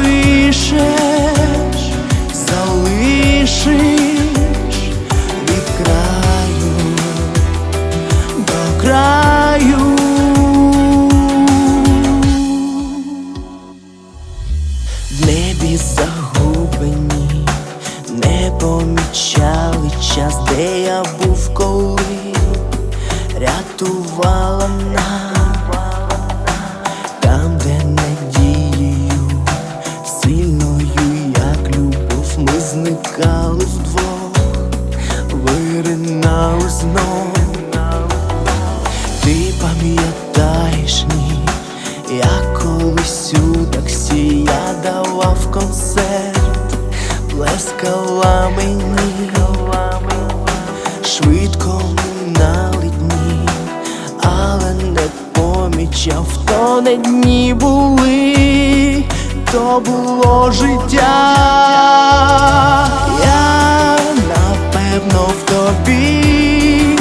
一身 зникали вдвох, виринали знов. Ти пам'ятаєш ні, я колись у таксі я давав концерт, плескала мені, швидко минали дні, але не помічав, то не дні були, то було життя. Я напевно в тобі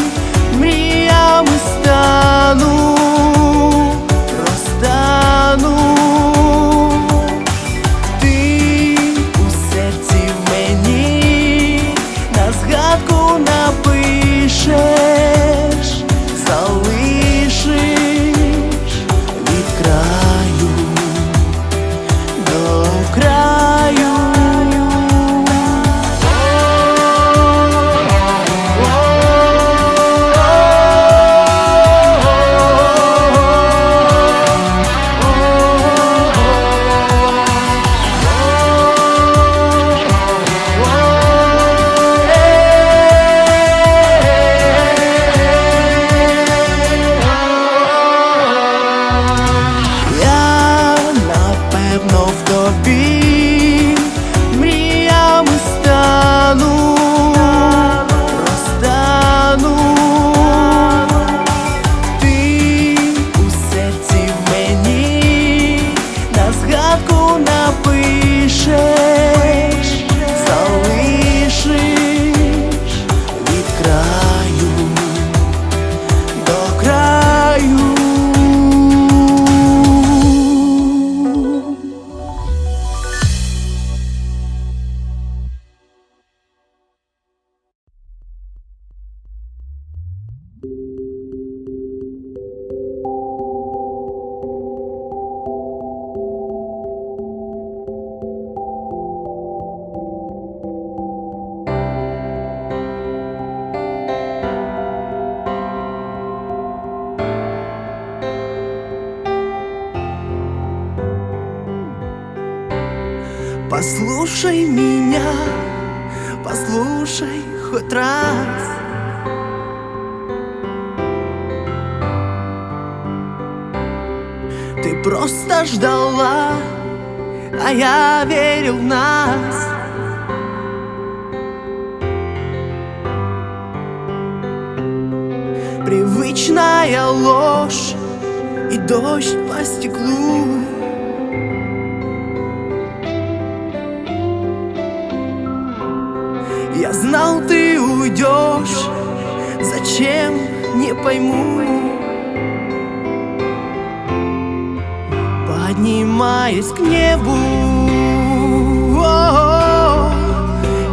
мріями стану, Послушай меня, послушай хоть раз. Просто ждала, а я верил в нас. Привычная ложь и дождь по стеклу. Я знал, ты уйдешь, зачем, не пойму Поднимаясь к небу. О,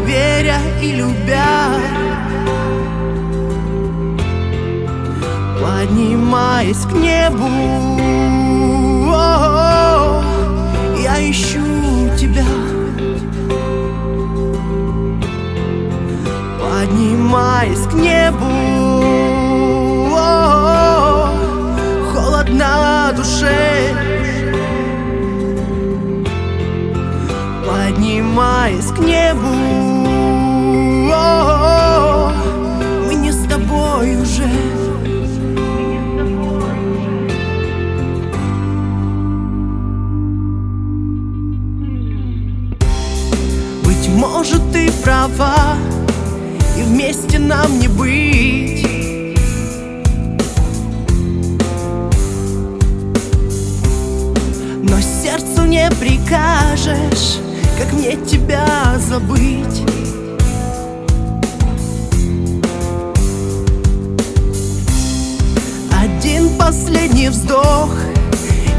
Веря и любя. Поднимаясь к небу прикажешь, как мне тебя забыть? Один последний вздох,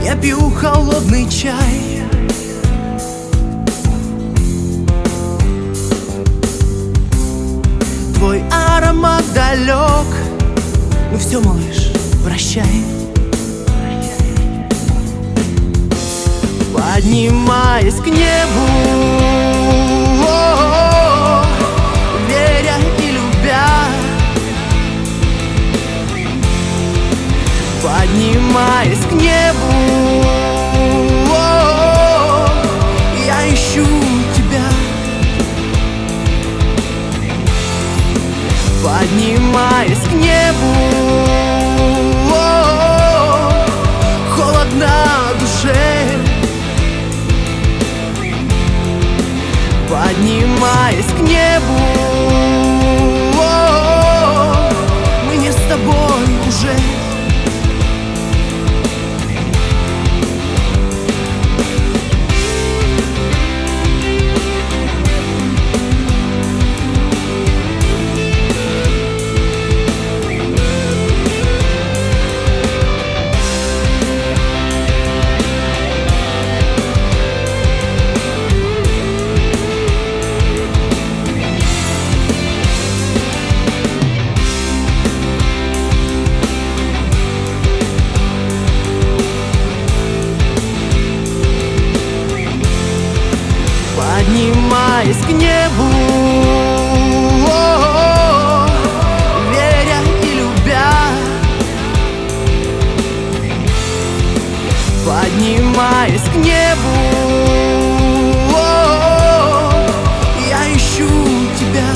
я пью холодный чай. Твой аромат далек, ну все, малыш, прощай. Поднимаясь к небу. Веря и любя. Поднимаясь к небу Поднимаясь к небу. Я ищу тебя.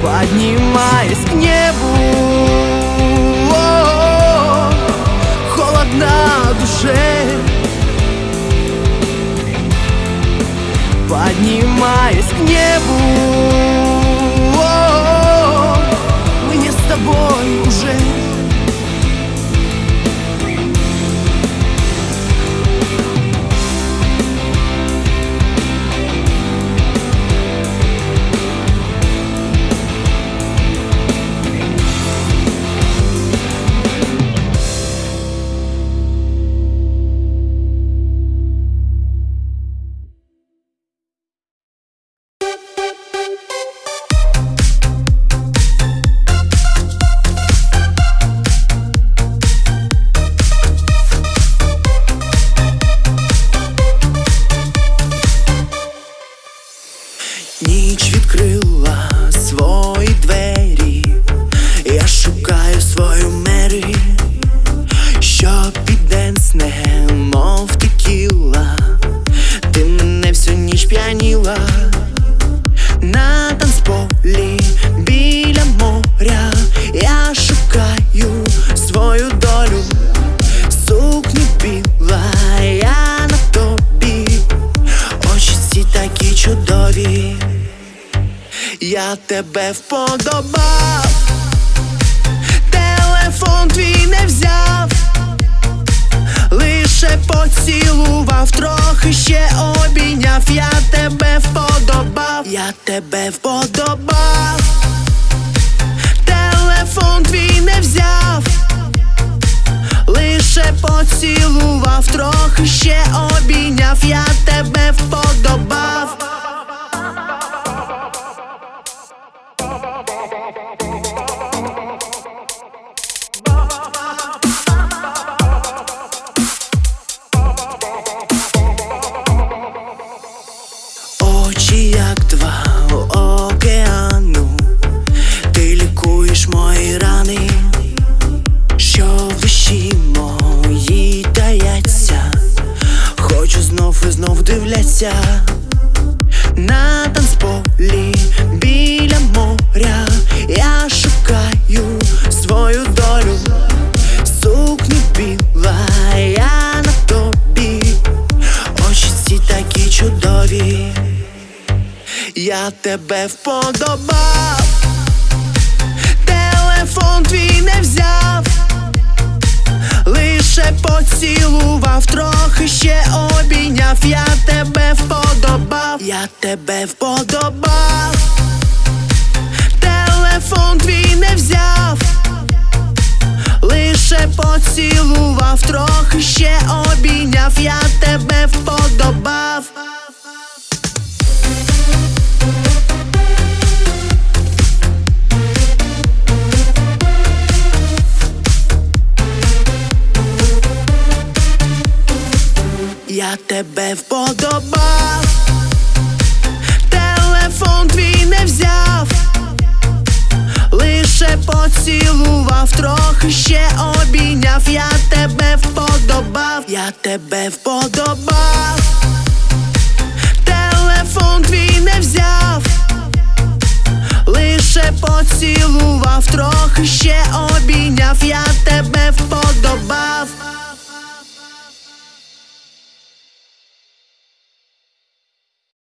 Поднимаясь к небу. Холодно душе. Поднимаясь к небу на танцполі біля моря, я шукаю свою долю, сукню біла, я на тобі, очі ці такі чудові, я тебе вподобав, телефон твій не взяв, лише поцілував, трохи ще обійняв, я тебе вподобав, я тебе вподобав, телефон твій не взяв, лише поцілував, трохи ще обійняв, я я тебе вподобав, телефон твій не взяв, лише поцілував, трохи ще обійняв, я тебе вподобав, я тебе вподобав, телефон твій не взяв, лише поцілував, трохи ще обійняв, я тебе вподобав. Я тебе вподобав, телефон твій не взяв, лише поцілував, трохи ще обійняв, я тебе вподобав, я тебе вподобав телефон твій не взяв, лише поцілував, трохи ще обійняв, я тебе вподобав.